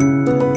Música